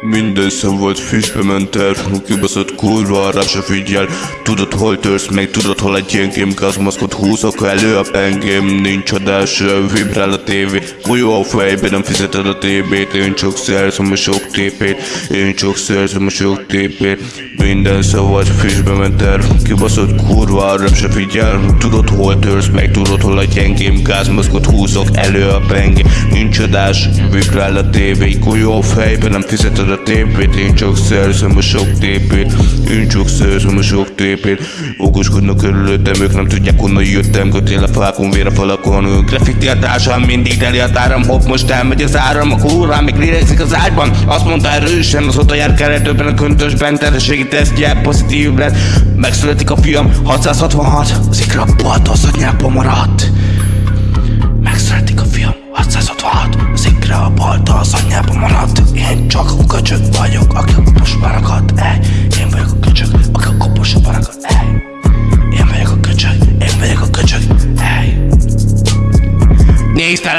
Minden szem volt füstbe ment el Kibaszott kurva, rá se figyel. Tudod hol törsz meg, tudod hol egy gyengém Gazmaszkot húzok elő a pengém. Nincs adás, vibrál a tévé. Golyó a fejbe, nem fizeted a TB-t Én csak szerzem a sok tépét. Én csak szerzem a sok tépét. Minden szem volt füstbe ment el Kibaszott kurva, rá se figyel. Tudod hol törsz meg, tudod hol egy gyengém Gazmaszkot húzok elő a pengém. Nincs adás, vibrál a tévé. Golyó a fejbe, nem fizeted a tépét Én csak szerzem a sok tépét. Én csak szerzem a sok tépét. Okoskodnak körülöttem, ők nem tudják honnan jöttem. Kötél a fákon, vér a falakon Graffiti a társam, mindig teli a táram. Hopp, most elmegy az áram, a kurva még lélegzik az ágyban. Azt mondta erősen, az oda jár keretőben a köntösben Terhességi tesztje, pozitív lett Megszületik a fiam, 666 Az ikra bolt, az anyába maradt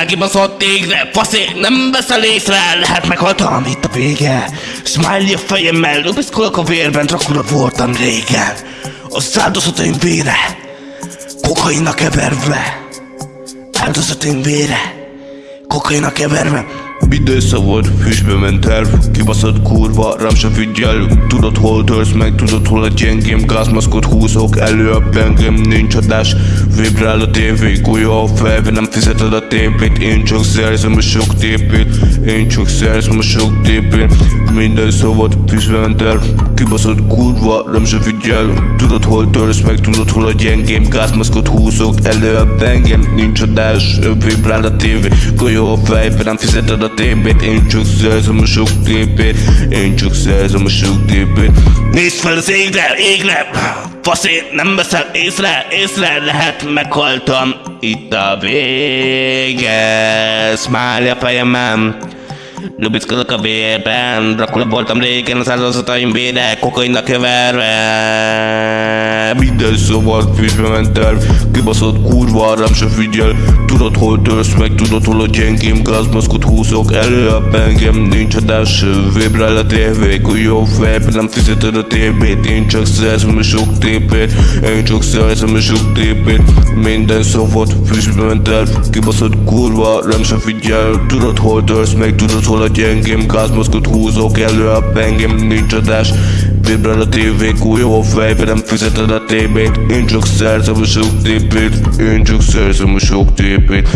kibaszott tégre, faszé, nem veszel észre, lehet meghaltam itt a vége. Smiley a fejemmel, lubiszkolok a vérben, Dracula voltam régen. Az áldozataim vére, kokainnak keverve. Áldozataim vére, kokainnak keverve. Minden szabad, füstbe ment el Kibaszott kurva, rám se figyel. Tudod hol törsz meg, tudod hol a gyengém Gázmaszkot húzok elő a pengem Nincs adás, vibrál a tévé Gulya a fejbe, nem fizeted a tépét. Én csak szerzem a sok tépét Én csak szerzem a sok tépét. Minden szabad, füstbe ment el Kibaszott kurva, rám se figyel. Tudod hol törsz meg, tudod hol a gyengém Gázmaszkot húzok elő a pengem Nincs adás, vibrál a tévé Gulya a fejbe, nem fizeted a tépét Én csak szerzem a sok tépét Én csak szerzem a sok tépét Nézd fel az égre, égre! Faszé, nem veszel észre, észre lehet meghaltam. Itt a vége Smiley a fejemem Lubickolok a vérben Dracula voltam régen, az áldozataim vére Kokainnak keverve. Minden szóval füstbe ment el Kibaszott kurva, rám se figyel. Tudod hol törsz meg, tudod hol a gyengém Gázmaszkot húzok elő. A pengem Nincs adás, vibrál a tévé. Jó fejben nem fizeted a tépét Én csak szerzem a sok tépét. Én csak szerzem a sok tépét. Minden szóval füstbe ment el Kibaszott kurva, rám se figyel. Tudod hol törsz meg, tudod hol a gyengém Gázmaszkot húzok elő a pengem Nincs adás, vibrál a tévé Jó fejben nem fizeted a tébét. Én csak szerzem a sok tépét. Én csak szerzem a sok tépét.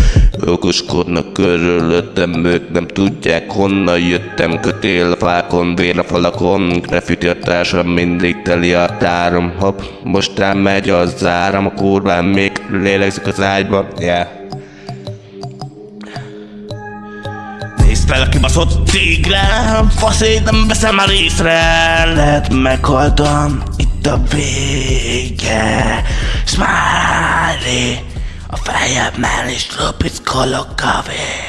Okoskodnak körülöttem Ők nem tudják honnan jöttem. Kötél a fákon, vér a falakon. Graffiti a társam, mindig teli a tárom. Hopp, most megy az áram. A kurván még lélegzik az ágyban. Yeah A kibaszott tigre Faszé, nem veszem már észre Lehet meghaltam Itt a vége. Smiley A fejemmel is lopickolok vér